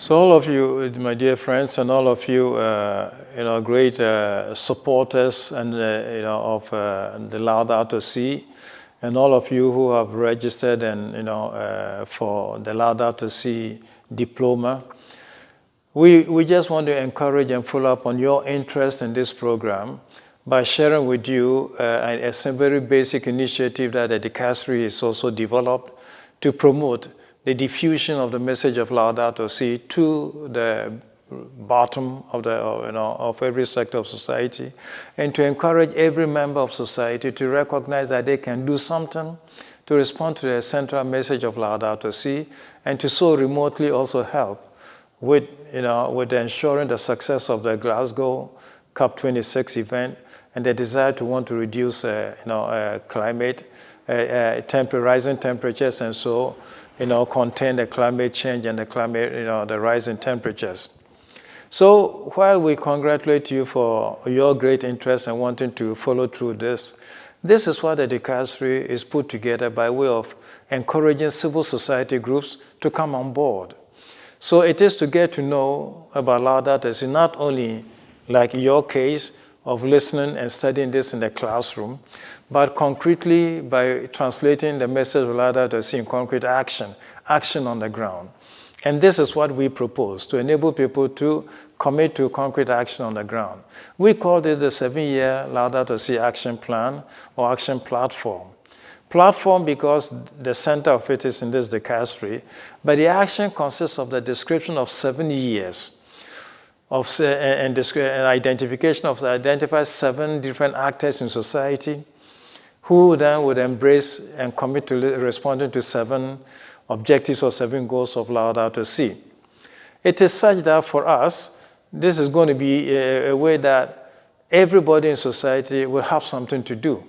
So all of you, my dear friends, and all of you, uh, you know, great uh, supporters and uh, you know of uh, the Laudato Si, and all of you who have registered and you know uh, for the Laudato Si diploma. We we just want to encourage and follow up on your interest in this program by sharing with you uh, a, a very basic initiative that the dicastery is also developed to promote the diffusion of the message of Laudato Si to the bottom of, the, you know, of every sector of society and to encourage every member of society to recognize that they can do something to respond to the central message of Laudato Si and to so remotely also help with, you know, with ensuring the success of the Glasgow COP26 event and the desire to want to reduce uh, you know, uh, climate, uh, uh rising temperatures and so you know, contain the climate change and the climate, you know, the rising temperatures. So while we congratulate you for your great interest and wanting to follow through this, this is what the dicastery is put together by way of encouraging civil society groups to come on board. So it is to get to know about Laudato Si, not only like your case of listening and studying this in the classroom, but concretely by translating the message of Laudato Si in concrete action, action on the ground. And this is what we propose, to enable people to commit to concrete action on the ground. We call it the seven-year Laudato Si action plan or action platform. Platform because the center of it is in this dicastery, but the action consists of the description of seven years of, and, and identification of identify seven different actors in society who then would embrace and commit to responding to seven objectives or seven goals of Laudato Si. It is such that for us, this is going to be a, a way that everybody in society will have something to do.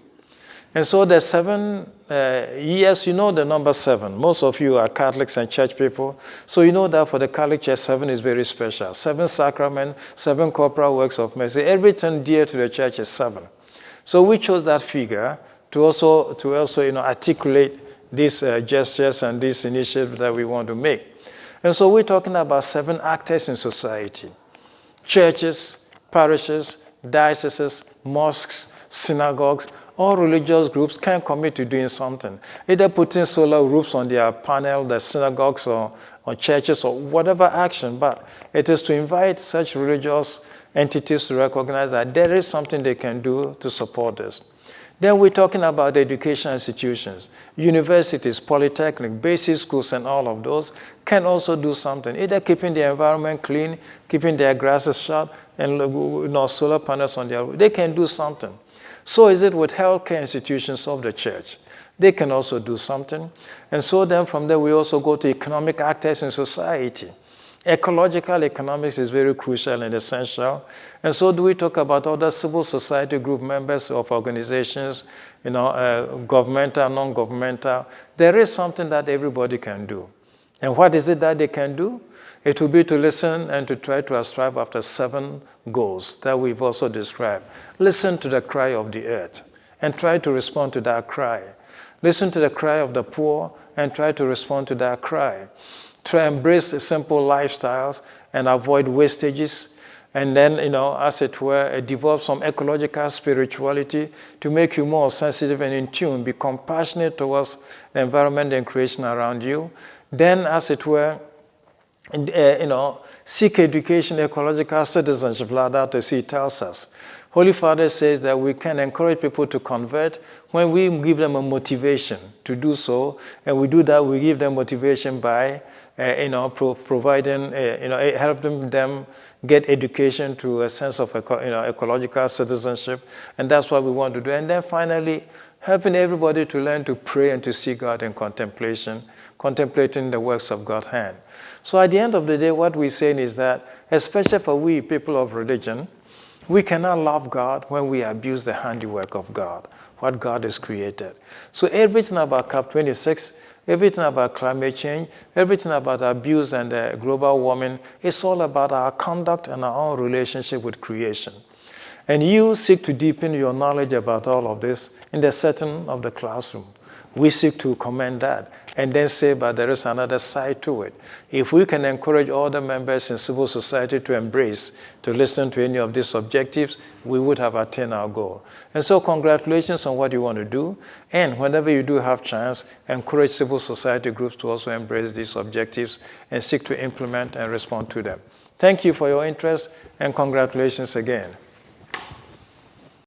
And so the seven uh, you know the number seven. Most of you are Catholics and church people. So you know that for the Catholic Church, seven is very special. Seven sacrament, seven corporal works of mercy. Everything dear to the church is seven. So we chose that figure to also, to also you know, articulate these uh, gestures and these initiatives that we want to make. And so we're talking about seven actors in society. Churches, parishes, dioceses, mosques, synagogues, all religious groups can commit to doing something, either putting solar roofs on their panel, their synagogues or, or churches or whatever action, but it is to invite such religious entities to recognize that there is something they can do to support this. Then we're talking about education institutions. Universities, polytechnic, basic schools, and all of those can also do something, either keeping the environment clean, keeping their grasses sharp, and you know, solar panels on their roof. They can do something. So is it with healthcare institutions of the church. They can also do something. And so then from there, we also go to economic actors in society. Ecological economics is very crucial and essential. And so do we talk about other civil society group members of organizations, you know, uh, governmental, non-governmental. There is something that everybody can do. And what is it that they can do? It will be to listen and to try to strive after seven goals that we've also described. Listen to the cry of the earth and try to respond to that cry. Listen to the cry of the poor and try to respond to that cry Try embrace simple lifestyles and avoid wastages. And then, you know, as it were, develop some ecological spirituality to make you more sensitive and in tune, be compassionate towards the environment and creation around you. Then, as it were, uh, you know, seek education, ecological citizenship, Laudato Si tells us. Holy Father says that we can encourage people to convert when we give them a motivation to do so. And we do that, we give them motivation by uh, you know, pro providing, uh, you know, helping them get education to a sense of eco you know, ecological citizenship. And that's what we want to do. And then finally, helping everybody to learn to pray and to see God in contemplation, contemplating the works of God's hand. So at the end of the day, what we're saying is that, especially for we people of religion, we cannot love God when we abuse the handiwork of God, what God has created. So everything about COP26 Everything about climate change, everything about abuse and uh, global warming, it's all about our conduct and our own relationship with creation. And you seek to deepen your knowledge about all of this in the setting of the classroom. We seek to commend that and then say, but there is another side to it. If we can encourage all the members in civil society to embrace, to listen to any of these objectives, we would have attained our goal. And so congratulations on what you want to do. And whenever you do have chance, encourage civil society groups to also embrace these objectives and seek to implement and respond to them. Thank you for your interest and congratulations again.